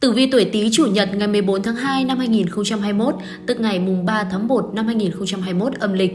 Tử vi tuổi Tý chủ nhật ngày 14 tháng 2 năm 2021, tức ngày mùng 3 tháng 1 năm 2021 âm lịch.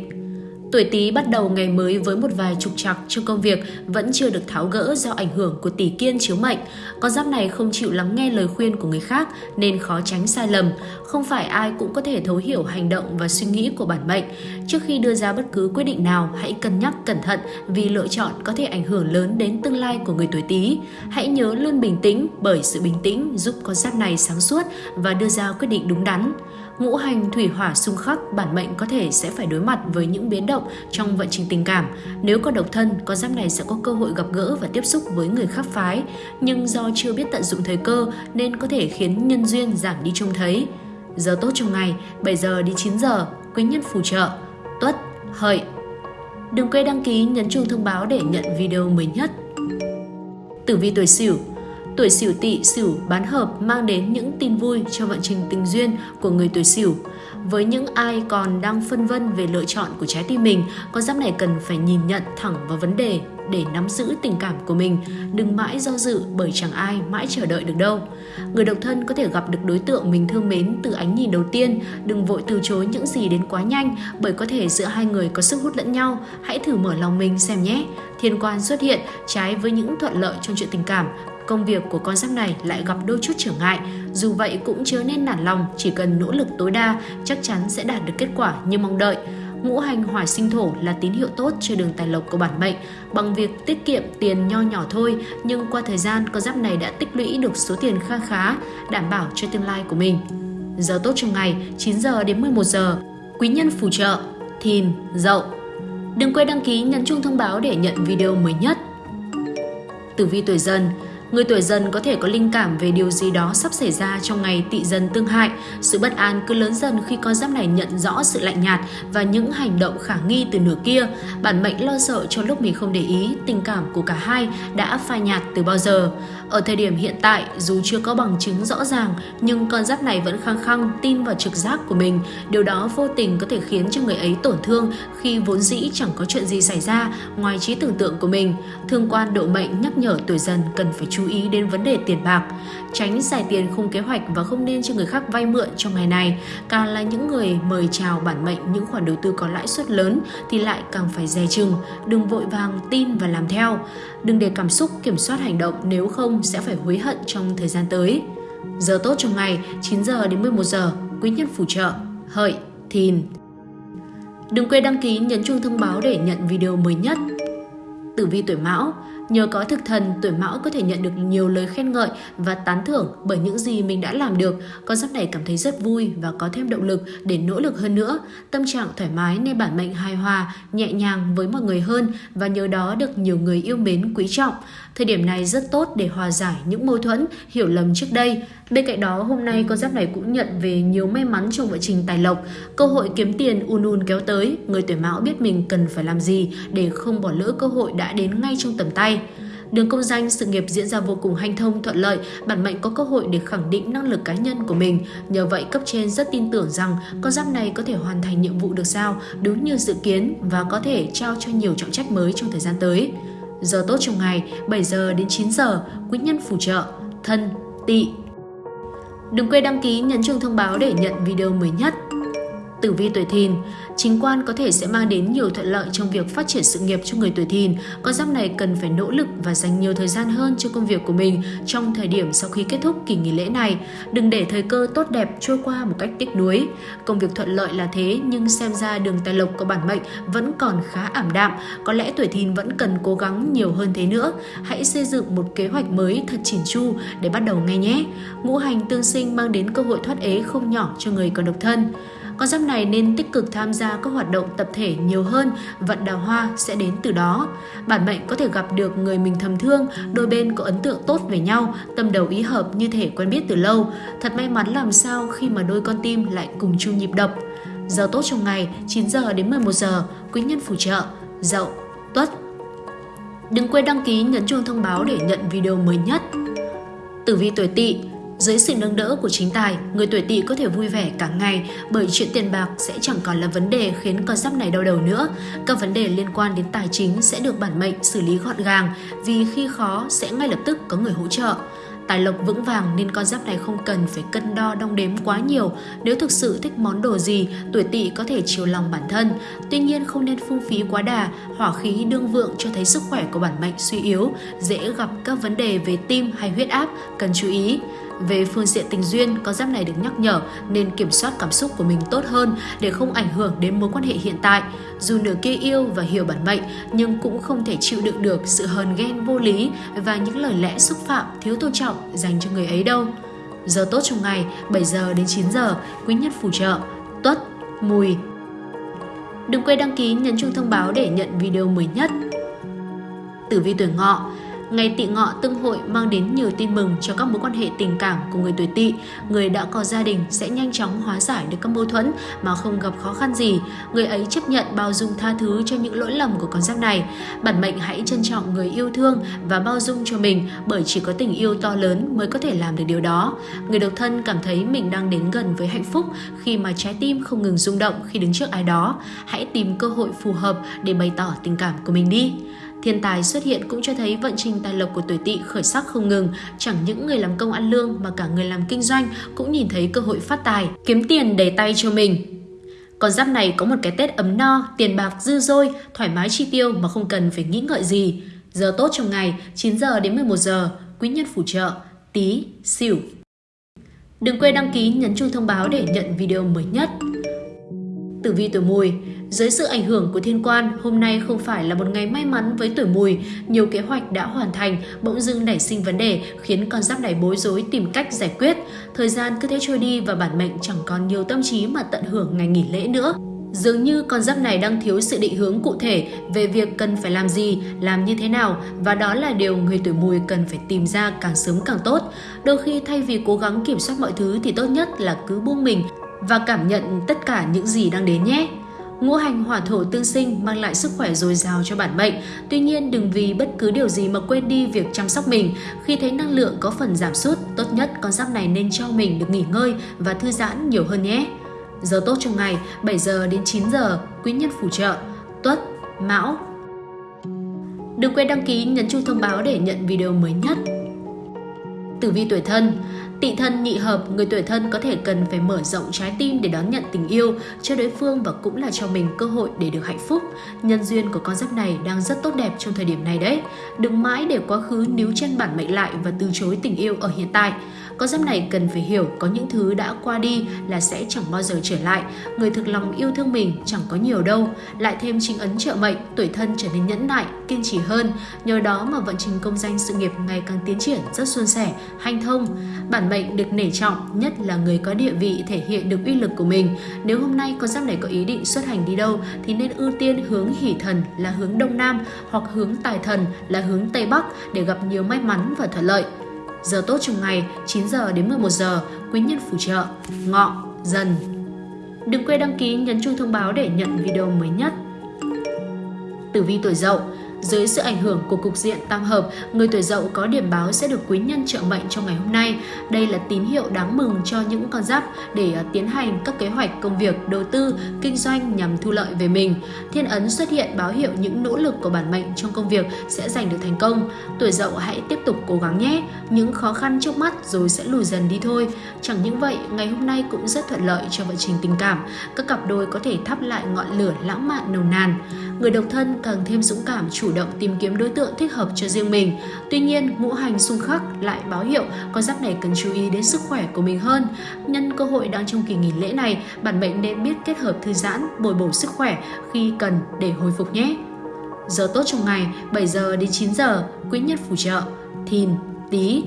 Tuổi Tý bắt đầu ngày mới với một vài trục trặc trong công việc vẫn chưa được tháo gỡ do ảnh hưởng của tỷ kiên chiếu mệnh. Con giáp này không chịu lắng nghe lời khuyên của người khác nên khó tránh sai lầm. Không phải ai cũng có thể thấu hiểu hành động và suy nghĩ của bản mệnh. Trước khi đưa ra bất cứ quyết định nào, hãy cân nhắc cẩn thận vì lựa chọn có thể ảnh hưởng lớn đến tương lai của người tuổi Tý. Hãy nhớ luôn bình tĩnh bởi sự bình tĩnh giúp con giáp này sáng suốt và đưa ra quyết định đúng đắn ngũ hành thủy hỏa xung khắc, bản mệnh có thể sẽ phải đối mặt với những biến động trong vận trình tình cảm. Nếu có độc thân, con giáp này sẽ có cơ hội gặp gỡ và tiếp xúc với người khác phái, nhưng do chưa biết tận dụng thời cơ nên có thể khiến nhân duyên giảm đi trông thấy. Giờ tốt trong ngày, 7 giờ đến 9 giờ, quý nhân phù trợ, tuất, hợi. Đừng quên đăng ký nhấn chuông thông báo để nhận video mới nhất. Tử vi tuổi Sửu Tuổi Sửu Tỵ, Sửu bán hợp mang đến những tin vui cho vận trình tình duyên của người tuổi Sửu. Với những ai còn đang phân vân về lựa chọn của trái tim mình, con giáp này cần phải nhìn nhận thẳng vào vấn đề để nắm giữ tình cảm của mình, đừng mãi do dự bởi chẳng ai mãi chờ đợi được đâu. Người độc thân có thể gặp được đối tượng mình thương mến từ ánh nhìn đầu tiên, đừng vội từ chối những gì đến quá nhanh bởi có thể giữa hai người có sức hút lẫn nhau, hãy thử mở lòng mình xem nhé. Thiên quan xuất hiện trái với những thuận lợi trong chuyện tình cảm, công việc của con giáp này lại gặp đôi chút trở ngại. Dù vậy cũng chớ nên nản lòng, chỉ cần nỗ lực tối đa, chắc chắn sẽ đạt được kết quả như mong đợi. Ngũ hành hỏa sinh thổ là tín hiệu tốt cho đường tài lộc của bản mệnh. Bằng việc tiết kiệm tiền nho nhỏ thôi, nhưng qua thời gian con giáp này đã tích lũy được số tiền kha khá, đảm bảo cho tương lai của mình. Giờ tốt trong ngày 9 giờ đến 11 giờ. Quý nhân phù trợ Thìn, Dậu. Đừng quên đăng ký nhấn chuông thông báo để nhận video mới nhất. Tử vi tuổi Dần Người tuổi dần có thể có linh cảm về điều gì đó sắp xảy ra trong ngày Tị dần tương hại. Sự bất an cứ lớn dần khi con giáp này nhận rõ sự lạnh nhạt và những hành động khả nghi từ nửa kia. Bản mệnh lo sợ cho lúc mình không để ý, tình cảm của cả hai đã phai nhạt từ bao giờ. Ở thời điểm hiện tại, dù chưa có bằng chứng rõ ràng, nhưng con giáp này vẫn khăng khăng tin vào trực giác của mình. Điều đó vô tình có thể khiến cho người ấy tổn thương khi vốn dĩ chẳng có chuyện gì xảy ra ngoài trí tưởng tượng của mình. Thương quan độ mệnh nhắc nhở tuổi dần cần phải chú ý đến vấn đề tiền bạc, tránh xài tiền không kế hoạch và không nên cho người khác vay mượn trong ngày này. Càng là những người mời chào bản mệnh những khoản đầu tư có lãi suất lớn thì lại càng phải dè chừng, đừng vội vàng tin và làm theo. Đừng để cảm xúc kiểm soát hành động nếu không sẽ phải hối hận trong thời gian tới. Giờ tốt trong ngày 9 giờ đến 11 giờ, quý nhân phù trợ, hợi, thìn. Đừng quên đăng ký nhấn chuông thông báo để nhận video mới nhất. Tử vi tuổi Mão, Nhờ có thực thần, tuổi mão có thể nhận được nhiều lời khen ngợi và tán thưởng bởi những gì mình đã làm được. Con giáp này cảm thấy rất vui và có thêm động lực để nỗ lực hơn nữa. Tâm trạng thoải mái nên bản mệnh hài hòa, nhẹ nhàng với mọi người hơn và nhờ đó được nhiều người yêu mến quý trọng. Thời điểm này rất tốt để hòa giải những mâu thuẫn, hiểu lầm trước đây. Bên cạnh đó, hôm nay con giáp này cũng nhận về nhiều may mắn trong vận trình tài lộc. Cơ hội kiếm tiền un un kéo tới, người tuổi mão biết mình cần phải làm gì để không bỏ lỡ cơ hội đã đến ngay trong tầm tay. Đường công danh, sự nghiệp diễn ra vô cùng hanh thông, thuận lợi, bản mệnh có cơ hội để khẳng định năng lực cá nhân của mình. Nhờ vậy, cấp trên rất tin tưởng rằng con giáp này có thể hoàn thành nhiệm vụ được giao đúng như dự kiến và có thể trao cho nhiều trọng trách mới trong thời gian tới. Giờ tốt trong ngày 7 giờ đến 9 giờ, quý nhân phù trợ, thân, tỵ. Đừng quên đăng ký nhấn chuông thông báo để nhận video mới nhất. Tử vi tuổi thìn, chính quan có thể sẽ mang đến nhiều thuận lợi trong việc phát triển sự nghiệp cho người tuổi thìn. Con giáp này cần phải nỗ lực và dành nhiều thời gian hơn cho công việc của mình trong thời điểm sau khi kết thúc kỳ nghỉ lễ này. Đừng để thời cơ tốt đẹp trôi qua một cách tiếc nuối. Công việc thuận lợi là thế, nhưng xem ra đường tài lộc của bản mệnh vẫn còn khá ảm đạm. Có lẽ tuổi thìn vẫn cần cố gắng nhiều hơn thế nữa. Hãy xây dựng một kế hoạch mới thật chỉn chu để bắt đầu ngay nhé. Ngũ hành tương sinh mang đến cơ hội thoát ế không nhỏ cho người còn độc thân. Con giáp này nên tích cực tham gia các hoạt động tập thể nhiều hơn, vận đào hoa sẽ đến từ đó. Bản mệnh có thể gặp được người mình thầm thương, đôi bên có ấn tượng tốt về nhau, tâm đầu ý hợp như thể quen biết từ lâu. Thật may mắn làm sao khi mà đôi con tim lại cùng chung nhịp đập. Giờ tốt trong ngày 9 giờ đến 11 giờ, quý nhân phù trợ, dậu, tuất. Đừng quên đăng ký nhấn chuông thông báo để nhận video mới nhất. Tử vi tuổi tỵ dưới sự nâng đỡ của chính tài, người tuổi tỵ có thể vui vẻ cả ngày bởi chuyện tiền bạc sẽ chẳng còn là vấn đề khiến con giáp này đau đầu nữa. Các vấn đề liên quan đến tài chính sẽ được bản mệnh xử lý gọn gàng vì khi khó sẽ ngay lập tức có người hỗ trợ. Tài lộc vững vàng nên con giáp này không cần phải cân đo đong đếm quá nhiều. Nếu thực sự thích món đồ gì, tuổi tỵ có thể chiều lòng bản thân. Tuy nhiên không nên phung phí quá đà, hỏa khí đương vượng cho thấy sức khỏe của bản mệnh suy yếu, dễ gặp các vấn đề về tim hay huyết áp, cần chú ý. Về phương diện tình duyên, con giáp này được nhắc nhở nên kiểm soát cảm xúc của mình tốt hơn để không ảnh hưởng đến mối quan hệ hiện tại. Dù nửa kia yêu và hiểu bản mệnh nhưng cũng không thể chịu đựng được sự hờn ghen vô lý và những lời lẽ xúc phạm, thiếu tôn trọng dành cho người ấy đâu. Giờ tốt trong ngày 7 giờ đến 9 giờ, quý nhất phù trợ, tuất, mùi. Đừng quên đăng ký nhấn chuông thông báo để nhận video mới nhất. Tử vi tuổi ngọ Ngày tỵ ngọ tương hội mang đến nhiều tin mừng cho các mối quan hệ tình cảm của người tuổi tỵ. Người đã có gia đình sẽ nhanh chóng hóa giải được các mâu thuẫn mà không gặp khó khăn gì. Người ấy chấp nhận bao dung tha thứ cho những lỗi lầm của con giáp này. Bản mệnh hãy trân trọng người yêu thương và bao dung cho mình bởi chỉ có tình yêu to lớn mới có thể làm được điều đó. Người độc thân cảm thấy mình đang đến gần với hạnh phúc khi mà trái tim không ngừng rung động khi đứng trước ai đó. Hãy tìm cơ hội phù hợp để bày tỏ tình cảm của mình đi. Thiên tài xuất hiện cũng cho thấy vận trình tài lộc của tuổi tỵ khởi sắc không ngừng, chẳng những người làm công ăn lương mà cả người làm kinh doanh cũng nhìn thấy cơ hội phát tài, kiếm tiền đầy tay cho mình. Con giáp này có một cái Tết ấm no, tiền bạc dư dôi, thoải mái chi tiêu mà không cần phải nghĩ ngợi gì. Giờ tốt trong ngày 9 giờ đến 11 giờ, quý nhân phù trợ, tí, xỉu. Đừng quên đăng ký nhấn chuông thông báo để nhận video mới nhất. Tử vi tuổi mùi dưới sự ảnh hưởng của thiên quan, hôm nay không phải là một ngày may mắn với tuổi mùi. Nhiều kế hoạch đã hoàn thành, bỗng dưng nảy sinh vấn đề, khiến con giáp này bối rối tìm cách giải quyết. Thời gian cứ thế trôi đi và bản mệnh chẳng còn nhiều tâm trí mà tận hưởng ngày nghỉ lễ nữa. Dường như con giáp này đang thiếu sự định hướng cụ thể về việc cần phải làm gì, làm như thế nào và đó là điều người tuổi mùi cần phải tìm ra càng sớm càng tốt. Đôi khi thay vì cố gắng kiểm soát mọi thứ thì tốt nhất là cứ buông mình và cảm nhận tất cả những gì đang đến nhé. Ngũ hành hỏa thổ tương sinh mang lại sức khỏe dồi dào cho bản mệnh. Tuy nhiên đừng vì bất cứ điều gì mà quên đi việc chăm sóc mình. Khi thấy năng lượng có phần giảm sút, tốt nhất con giáp này nên cho mình được nghỉ ngơi và thư giãn nhiều hơn nhé. Giờ tốt trong ngày 7 giờ đến 9 giờ, quý nhân phù trợ, tuất, mão. Đừng quên đăng ký nhấn chuông thông báo để nhận video mới nhất. Tử vi tuổi thân Tị thân nhị hợp, người tuổi thân có thể cần phải mở rộng trái tim để đón nhận tình yêu cho đối phương và cũng là cho mình cơ hội để được hạnh phúc. Nhân duyên của con giáp này đang rất tốt đẹp trong thời điểm này đấy. Đừng mãi để quá khứ níu chân bản mệnh lại và từ chối tình yêu ở hiện tại. Con giáp này cần phải hiểu có những thứ đã qua đi là sẽ chẳng bao giờ trở lại. Người thực lòng yêu thương mình chẳng có nhiều đâu. Lại thêm chính ấn trợ mệnh, tuổi thân trở nên nhẫn nại, kiên trì hơn. Nhờ đó mà vận trình công danh sự nghiệp ngày càng tiến triển rất suôn sẻ, hanh thông. Bản mệnh được nể trọng, nhất là người có địa vị thể hiện được uy lực của mình. Nếu hôm nay con giáp này có ý định xuất hành đi đâu thì nên ưu tiên hướng hỷ thần là hướng đông nam hoặc hướng tài thần là hướng tây bắc để gặp nhiều may mắn và thuận lợi. Giờ tốt trong ngày 9 giờ đến 11 giờ, quý nhân phù trợ, ngọ, dần. Đừng quên đăng ký nhấn chuông thông báo để nhận video mới nhất. Tử vi tuổi dậu dưới sự ảnh hưởng của cục diện tam hợp, người tuổi dậu có điểm báo sẽ được quý nhân trợ mệnh trong ngày hôm nay. Đây là tín hiệu đáng mừng cho những con giáp để à, tiến hành các kế hoạch công việc, đầu tư, kinh doanh nhằm thu lợi về mình. Thiên ấn xuất hiện báo hiệu những nỗ lực của bản mệnh trong công việc sẽ giành được thành công. Tuổi dậu hãy tiếp tục cố gắng nhé, những khó khăn trước mắt rồi sẽ lùi dần đi thôi. Chẳng những vậy, ngày hôm nay cũng rất thuận lợi cho vận trình tình cảm. Các cặp đôi có thể thắp lại ngọn lửa lãng mạn nồng nàn. Người độc thân càng thêm dũng cảm chủ động tìm kiếm đối tượng thích hợp cho riêng mình. Tuy nhiên, ngũ hành xung khắc lại báo hiệu con giáp này cần chú ý đến sức khỏe của mình hơn. Nhân cơ hội đang trong kỳ nghỉ lễ này, bản mệnh nên biết kết hợp thư giãn, bồi bổ sức khỏe khi cần để hồi phục nhé. Giờ tốt trong ngày 7 giờ đến 9 giờ, quý nhất phù trợ, thìn, tí.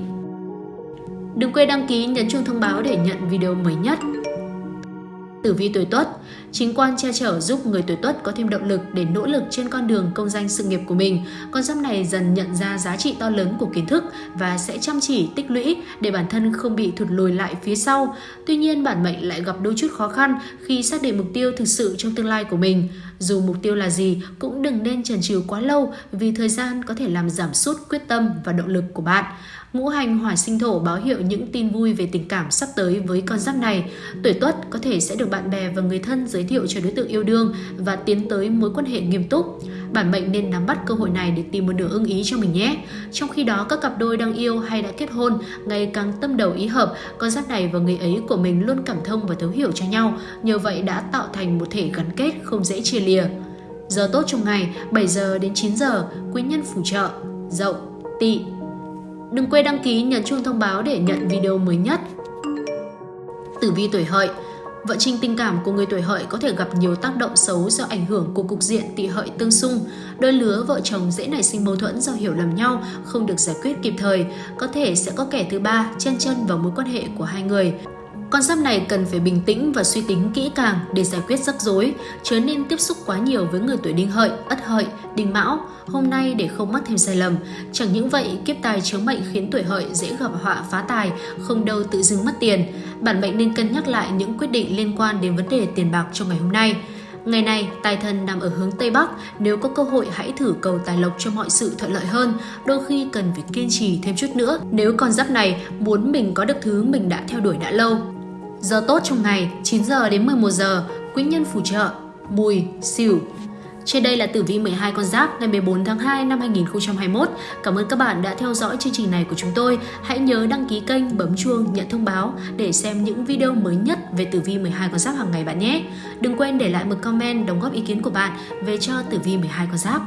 Đừng quên đăng ký nhấn chuông thông báo để nhận video mới nhất. Tử vi tuổi Tuất, chính quan che chở giúp người tuổi Tuất có thêm động lực để nỗ lực trên con đường công danh sự nghiệp của mình. Con giáp này dần nhận ra giá trị to lớn của kiến thức và sẽ chăm chỉ tích lũy để bản thân không bị thụt lùi lại phía sau. Tuy nhiên, bản mệnh lại gặp đôi chút khó khăn khi xác định mục tiêu thực sự trong tương lai của mình. Dù mục tiêu là gì, cũng đừng nên chần chừ quá lâu vì thời gian có thể làm giảm sút quyết tâm và động lực của bạn. Ngũ hành hỏa sinh thổ báo hiệu những tin vui về tình cảm sắp tới với con giáp này. Tuổi tuất có thể sẽ được bạn bè và người thân giới giới thiệu cho đối tượng yêu đương và tiến tới mối quan hệ nghiêm túc. bản mệnh nên nắm bắt cơ hội này để tìm một nửa ưng ý cho mình nhé. Trong khi đó, các cặp đôi đang yêu hay đã kết hôn ngày càng tâm đầu ý hợp, con giáp này và người ấy của mình luôn cảm thông và thấu hiểu cho nhau, nhờ vậy đã tạo thành một thể gắn kết không dễ chia lìa. Giờ tốt trong ngày 7 giờ đến 9 giờ, quý nhân phù trợ, dậu, tỵ. Đừng quên đăng ký nhấn chuông thông báo để nhận video mới nhất. Tử vi tuổi hợi Vận trình tình cảm của người tuổi hợi có thể gặp nhiều tác động xấu do ảnh hưởng của cục diện tỵ hợi tương xung. Đôi lứa vợ chồng dễ nảy sinh mâu thuẫn do hiểu lầm nhau, không được giải quyết kịp thời. Có thể sẽ có kẻ thứ ba chen chân vào mối quan hệ của hai người. Con giáp này cần phải bình tĩnh và suy tính kỹ càng để giải quyết rắc rối, chớ nên tiếp xúc quá nhiều với người tuổi đinh hợi, ất hợi, đinh mão hôm nay để không mắc thêm sai lầm. Chẳng những vậy, kiếp tài chiếu mệnh khiến tuổi hợi dễ gặp họa phá tài, không đâu tự dưng mất tiền. Bản mệnh nên cân nhắc lại những quyết định liên quan đến vấn đề tiền bạc trong ngày hôm nay. Ngày này, tài thần nằm ở hướng Tây Bắc, nếu có cơ hội hãy thử cầu tài lộc cho mọi sự thuận lợi hơn, đôi khi cần phải kiên trì thêm chút nữa nếu con giáp này muốn mình có được thứ mình đã theo đuổi đã lâu. Giờ tốt trong ngày 9 giờ đến 11 giờ, quý nhân phù trợ, mùi, xỉu. Trên đây là tử vi 12 con giáp ngày 14 tháng 2 năm 2021. Cảm ơn các bạn đã theo dõi chương trình này của chúng tôi. Hãy nhớ đăng ký kênh, bấm chuông, nhận thông báo để xem những video mới nhất về tử vi 12 con giáp hàng ngày bạn nhé. Đừng quên để lại một comment đóng góp ý kiến của bạn về cho tử vi 12 con giáp.